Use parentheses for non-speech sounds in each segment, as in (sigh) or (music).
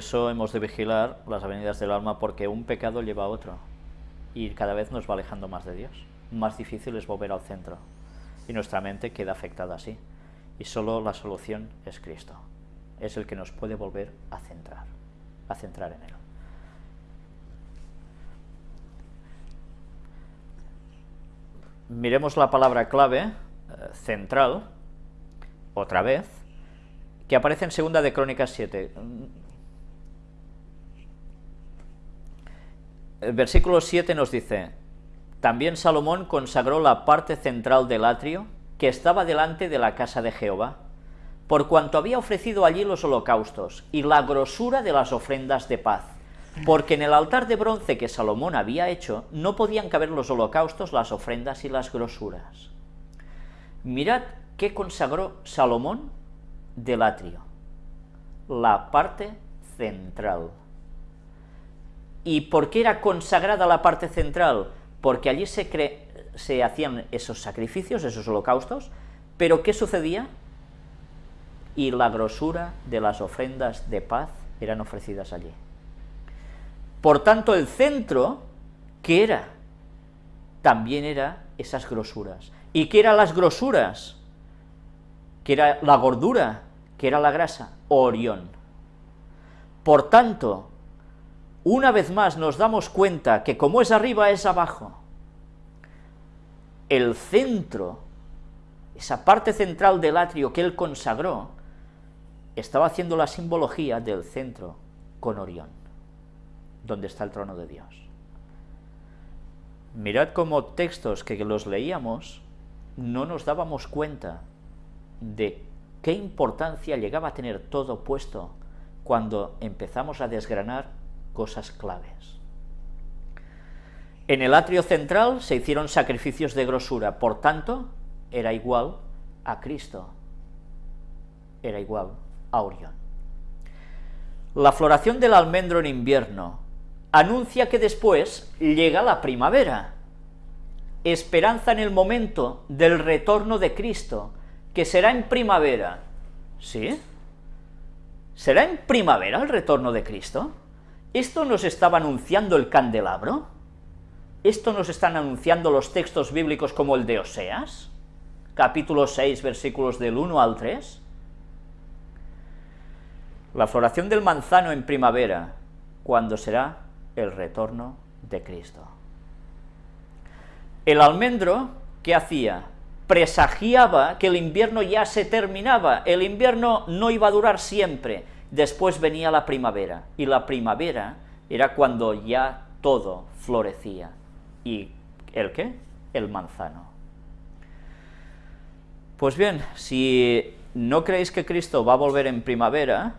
eso hemos de vigilar las avenidas del alma porque un pecado lleva a otro y cada vez nos va alejando más de Dios. Más difícil es volver al centro y nuestra mente queda afectada así. Y solo la solución es Cristo. Es el que nos puede volver a centrar, a centrar en Él. Miremos la palabra clave, eh, central, otra vez, que aparece en segunda de Crónicas 7. El versículo 7 nos dice, también Salomón consagró la parte central del atrio que estaba delante de la casa de Jehová, por cuanto había ofrecido allí los holocaustos y la grosura de las ofrendas de paz, porque en el altar de bronce que Salomón había hecho no podían caber los holocaustos, las ofrendas y las grosuras. Mirad qué consagró Salomón del atrio, la parte central. ¿Y por qué era consagrada la parte central? Porque allí se, se hacían esos sacrificios, esos holocaustos, pero ¿qué sucedía? Y la grosura de las ofrendas de paz eran ofrecidas allí. Por tanto, el centro, ¿qué era? También era esas grosuras. ¿Y qué eran las grosuras? ¿Qué era la gordura? ¿Qué era la grasa? Orión. Por tanto, una vez más nos damos cuenta que como es arriba es abajo. El centro, esa parte central del atrio que él consagró, estaba haciendo la simbología del centro con Orión donde está el trono de Dios. Mirad cómo textos que los leíamos no nos dábamos cuenta de qué importancia llegaba a tener todo puesto cuando empezamos a desgranar cosas claves. En el atrio central se hicieron sacrificios de grosura, por tanto, era igual a Cristo, era igual a Orión. La floración del almendro en invierno anuncia que después llega la primavera, esperanza en el momento del retorno de Cristo, que será en primavera. ¿Sí? ¿Será en primavera el retorno de Cristo? ¿Esto nos estaba anunciando el candelabro? ¿Esto nos están anunciando los textos bíblicos como el de Oseas? Capítulo 6, versículos del 1 al 3. La floración del manzano en primavera, ¿cuándo será? el retorno de Cristo. El almendro, ¿qué hacía? Presagiaba que el invierno ya se terminaba, el invierno no iba a durar siempre, después venía la primavera, y la primavera era cuando ya todo florecía. ¿Y el qué? El manzano. Pues bien, si no creéis que Cristo va a volver en primavera,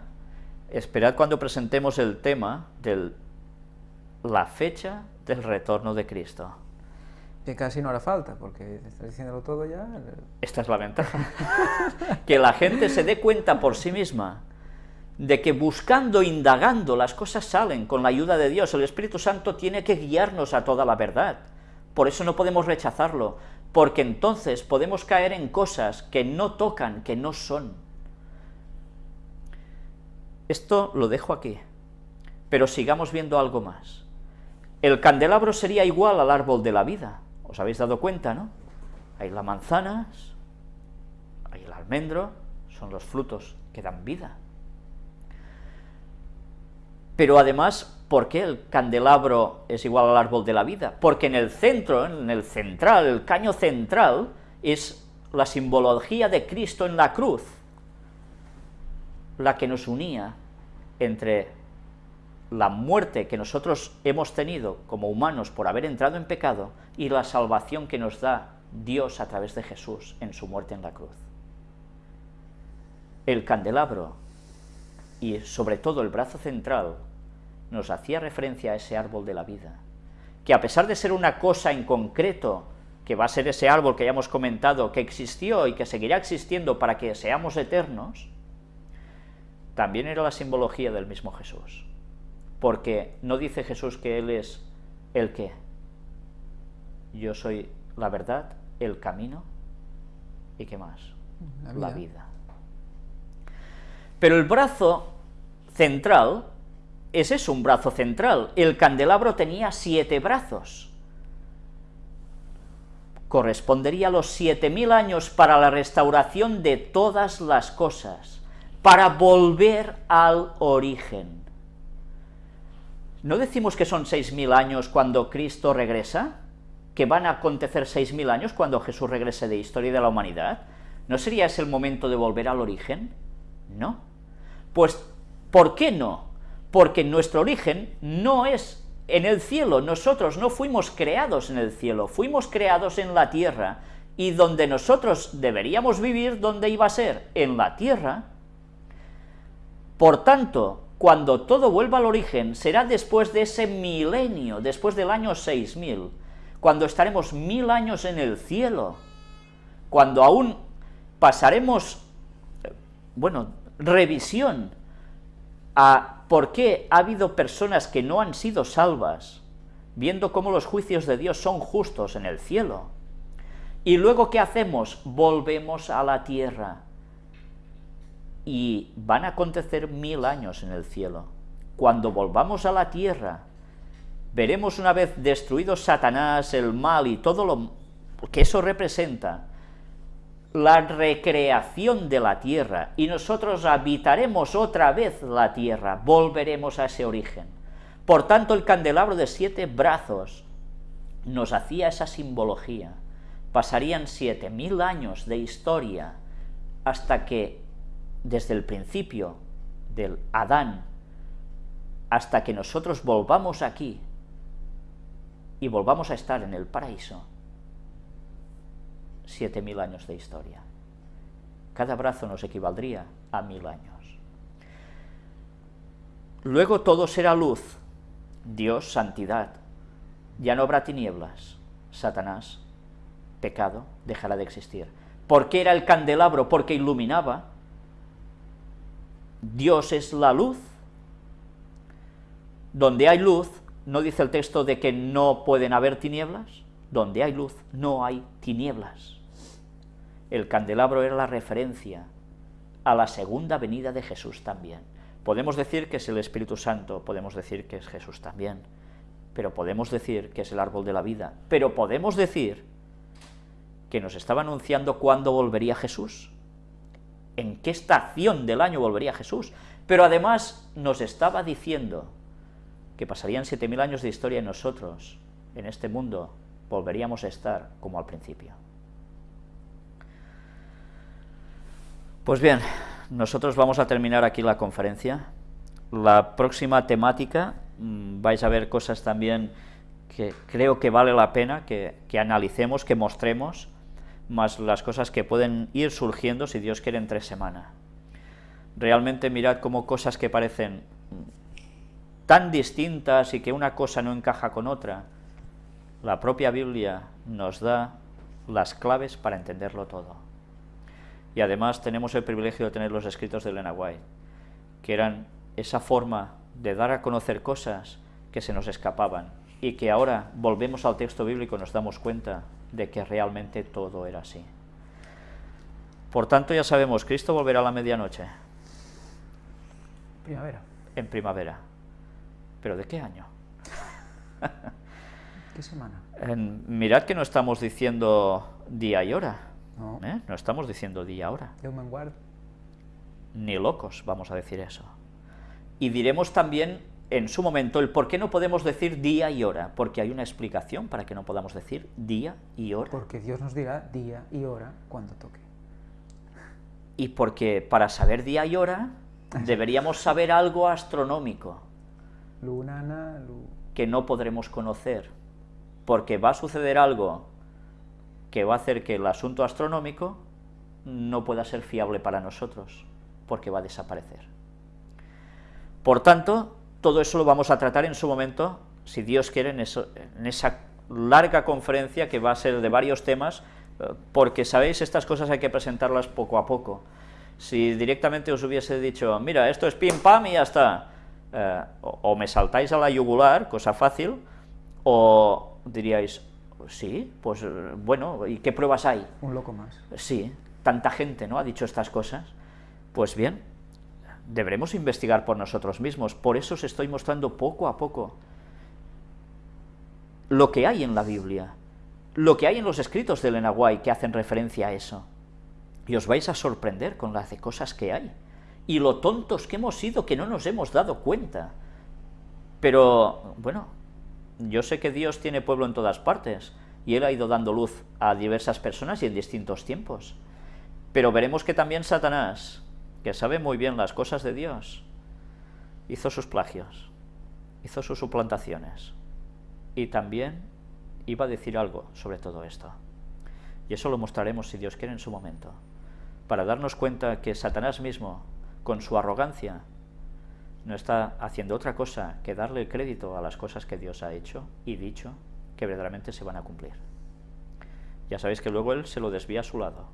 esperad cuando presentemos el tema del la fecha del retorno de Cristo. Que casi no hará falta, porque estás diciéndolo todo ya. Esta es la ventaja. (laughs) que la gente se dé cuenta por sí misma de que buscando, indagando, las cosas salen con la ayuda de Dios. El Espíritu Santo tiene que guiarnos a toda la verdad. Por eso no podemos rechazarlo, porque entonces podemos caer en cosas que no tocan, que no son. Esto lo dejo aquí, pero sigamos viendo algo más. El candelabro sería igual al árbol de la vida, ¿os habéis dado cuenta, no? Hay las manzanas, hay el almendro, son los frutos que dan vida. Pero además, ¿por qué el candelabro es igual al árbol de la vida? Porque en el centro, en el central, el caño central, es la simbología de Cristo en la cruz, la que nos unía entre la muerte que nosotros hemos tenido como humanos por haber entrado en pecado y la salvación que nos da Dios a través de Jesús en su muerte en la cruz. El candelabro y sobre todo el brazo central nos hacía referencia a ese árbol de la vida, que a pesar de ser una cosa en concreto, que va a ser ese árbol que ya hemos comentado, que existió y que seguirá existiendo para que seamos eternos, también era la simbología del mismo Jesús porque no dice Jesús que Él es el qué. Yo soy la verdad, el camino y qué más, la vida. Pero el brazo central ese es un brazo central. El candelabro tenía siete brazos. Correspondería a los siete mil años para la restauración de todas las cosas, para volver al origen. ¿No decimos que son seis mil años cuando Cristo regresa? ¿Que van a acontecer seis mil años cuando Jesús regrese de historia de la humanidad? ¿No sería ese el momento de volver al origen? No. Pues, ¿por qué no? Porque nuestro origen no es en el cielo, nosotros no fuimos creados en el cielo, fuimos creados en la tierra, y donde nosotros deberíamos vivir, ¿dónde iba a ser? En la tierra. Por tanto, cuando todo vuelva al origen, será después de ese milenio, después del año 6000, cuando estaremos mil años en el cielo, cuando aún pasaremos, bueno, revisión a por qué ha habido personas que no han sido salvas, viendo cómo los juicios de Dios son justos en el cielo. Y luego, ¿qué hacemos? Volvemos a la tierra. Y van a acontecer mil años en el cielo. Cuando volvamos a la tierra, veremos una vez destruido Satanás, el mal y todo lo que eso representa, la recreación de la tierra, y nosotros habitaremos otra vez la tierra, volveremos a ese origen. Por tanto, el candelabro de siete brazos nos hacía esa simbología. Pasarían siete mil años de historia hasta que, desde el principio del Adán, hasta que nosotros volvamos aquí y volvamos a estar en el paraíso, siete mil años de historia. Cada brazo nos equivaldría a mil años. Luego todo será luz, Dios, santidad. Ya no habrá tinieblas, Satanás, pecado, dejará de existir. ¿Por qué era el candelabro? Porque iluminaba. Dios es la luz. Donde hay luz, ¿no dice el texto de que no pueden haber tinieblas? Donde hay luz, no hay tinieblas. El candelabro era la referencia a la segunda venida de Jesús también. Podemos decir que es el Espíritu Santo, podemos decir que es Jesús también, pero podemos decir que es el árbol de la vida, pero podemos decir que nos estaba anunciando cuándo volvería Jesús, en qué estación del año volvería Jesús, pero además nos estaba diciendo que pasarían siete mil años de historia en nosotros, en este mundo, volveríamos a estar como al principio. Pues bien, nosotros vamos a terminar aquí la conferencia. La próxima temática, mm, vais a ver cosas también que creo que vale la pena que, analicemos, que mostremos, más las cosas que pueden ir surgiendo, si Dios quiere, en tres semanas. Realmente mirad cómo cosas que parecen tan distintas y que una cosa no encaja con otra, la propia Biblia nos da las claves para entenderlo todo y además tenemos el privilegio de tener los escritos de Elena White, que eran esa forma de dar a conocer cosas que se nos escapaban y que ahora volvemos al texto bíblico y nos damos cuenta de que realmente todo era así. Por tanto, ya sabemos, Cristo volverá a la medianoche. Primavera. En primavera. ¿Pero de qué año? (laughs) ¿Qué semana? mirad que no estamos diciendo día y hora no. ¿Eh? no estamos diciendo día ahora. Ni locos vamos a decir eso. Y diremos también en su momento el por qué no podemos decir día y hora, porque hay una explicación para que no podamos decir día y hora. Porque Dios nos dirá día y hora cuando toque. Y porque para saber día y hora (laughs) deberíamos saber algo astronómico. Lunana, que no podremos conocer, porque va a suceder algo que va a hacer que el asunto astronómico no pueda ser fiable para nosotros, porque va a desaparecer. Por tanto, todo eso lo vamos a tratar en su momento, si Dios quiere, en, esa larga conferencia que va a ser de varios temas, porque, ¿sabéis?, estas cosas hay que presentarlas poco a poco. Si directamente os hubiese dicho, mira, esto es pim pam y ya está, eh, o me saltáis a la yugular, cosa fácil, o diríais, sí, pues bueno, ¿y qué pruebas hay? Un loco más. Sí, tanta gente ¿no? ha dicho estas cosas. Pues bien, deberemos investigar por nosotros mismos. Por eso os estoy mostrando poco a poco lo que hay en la Biblia, lo que hay en los escritos de Elena White que hacen referencia a eso. Y os vais a sorprender con las de cosas que hay. Y lo tontos que hemos sido que no nos hemos dado cuenta. Pero, bueno, yo sé que Dios tiene pueblo en todas partes, y Él ha ido dando luz a diversas personas y en distintos tiempos. Pero veremos que también Satanás, que sabe muy bien las cosas de Dios, hizo sus plagios, hizo sus suplantaciones, y también iba a decir algo sobre todo esto. Y eso lo mostraremos, si Dios quiere, en su momento, para darnos cuenta que Satanás mismo, con su arrogancia, no está haciendo otra cosa que darle el crédito a las cosas que Dios ha hecho y dicho que verdaderamente se van a cumplir. Ya sabéis que luego Él se lo desvía a su lado,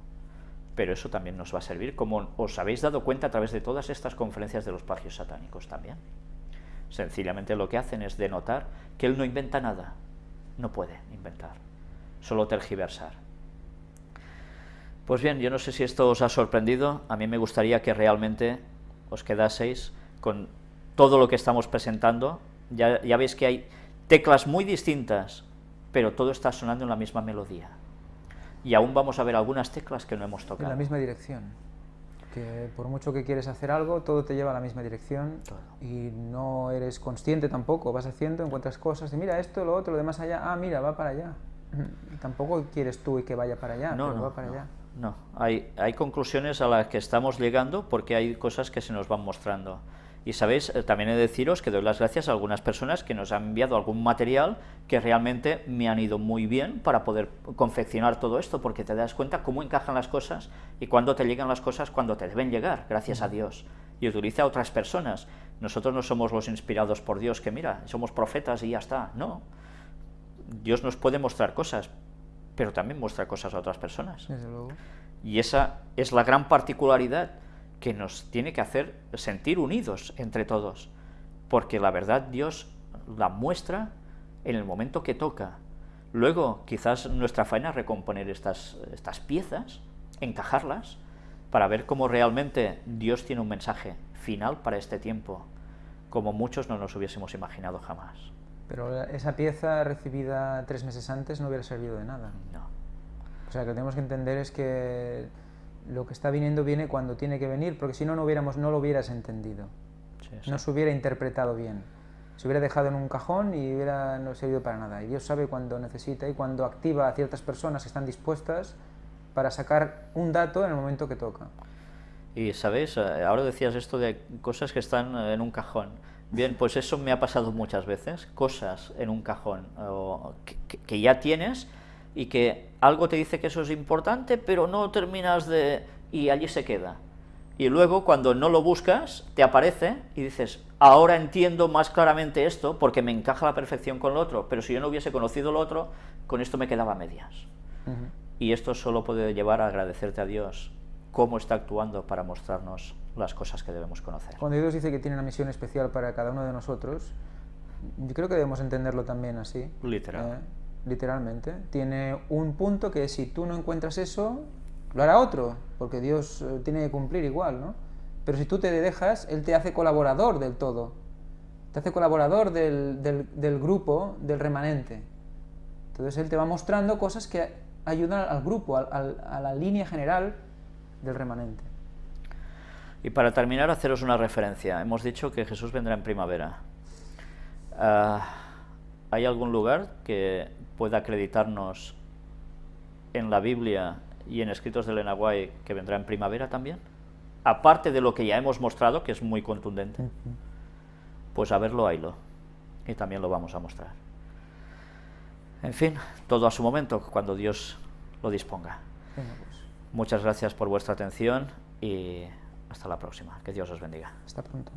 pero eso también nos va a servir, como os habéis dado cuenta a través de todas estas conferencias de los pagios satánicos también. Sencillamente lo que hacen es denotar que Él no inventa nada, no puede inventar, solo tergiversar. Pues bien, yo no sé si esto os ha sorprendido, a mí me gustaría que realmente os quedaseis con todo lo que estamos presentando, ya, ya veis que hay teclas muy distintas, pero todo está sonando en la misma melodía. Y aún vamos a ver algunas teclas que no hemos tocado. En la misma dirección. Que por mucho que quieres hacer algo, todo te lleva a la misma dirección y no eres consciente tampoco, vas haciendo, encuentras cosas y mira esto, lo otro, lo demás allá, ah, mira, va para allá. (clears throat) tampoco quieres tú y que vaya para allá, no, pero no, va para no, allá. No, hay, hay conclusiones a las que estamos llegando porque hay cosas que se nos van mostrando. Y sabéis, eh, también he de deciros que doy las gracias a algunas personas que nos han enviado algún material que realmente me han ido muy bien para poder confeccionar todo esto, porque te das cuenta cómo encajan las cosas y cuándo te llegan las cosas cuando te deben llegar, gracias a Dios. Y utiliza a otras personas. Nosotros no somos los inspirados por Dios, que mira, somos profetas y ya está. No. Dios nos puede mostrar cosas, pero también muestra cosas a otras personas. Desde luego. Y esa es la gran particularidad que nos tiene que hacer sentir unidos entre todos, porque la verdad Dios la muestra en el momento que toca. Luego, quizás nuestra faena es recomponer estas, estas piezas, encajarlas, para ver cómo realmente Dios tiene un mensaje final para este tiempo, como muchos no nos hubiésemos imaginado jamás. Pero esa pieza recibida tres meses antes no hubiera servido de nada. No. O sea, lo que tenemos que entender es que lo que está viniendo viene cuando tiene que venir, porque si no, no, hubiéramos, no lo hubieras entendido. Sí, sí. No se hubiera interpretado bien. Se hubiera dejado en un cajón y hubiera no servido para nada. Y Dios sabe cuándo necesita y cuándo activa a ciertas personas que están dispuestas para sacar un dato en el momento que toca. Y sabéis, Eh, ahora decías esto de cosas que están eh, en un cajón. Bien, pues eso me ha pasado muchas veces, cosas en un cajón o que ya tienes y que algo te dice que eso es importante, pero no terminas de... y allí se queda. Y luego cuando no lo buscas, te aparece y dices, ahora entiendo más claramente esto porque me encaja a la perfección con lo otro, pero si yo no hubiese conocido lo otro, con esto me quedaba a medias. Y esto solo puede llevar a agradecerte a Dios cómo está actuando para mostrarnos las cosas que debemos conocer. Cuando Dios dice que tiene una misión especial para cada uno de nosotros, yo creo que debemos entenderlo también así. Literal. eh, literalmente. Tiene un punto que si tú no encuentras eso, lo hará otro, porque Dios eh, tiene que cumplir igual, ¿no? Pero si tú te dejas, Él te hace colaborador del todo. Te hace colaborador del, del- grupo, del remanente. Entonces Él te va mostrando cosas que ayudan al grupo, al- a la línea general del remanente. Y para terminar, haceros una referencia. Hemos dicho que Jesús vendrá en primavera. Ah, ¿Hay algún lugar que pueda acreditarnos en la Biblia y en escritos de Elena White que vendrá en primavera también? Aparte de lo que ya hemos mostrado, que es muy contundente, pues a verlo, haylo. Y también lo vamos a mostrar. En fin, todo a su momento, cuando Dios lo disponga. Pues, Muchas gracias por vuestra atención y hasta la próxima. Que Dios os bendiga. hasta pronto.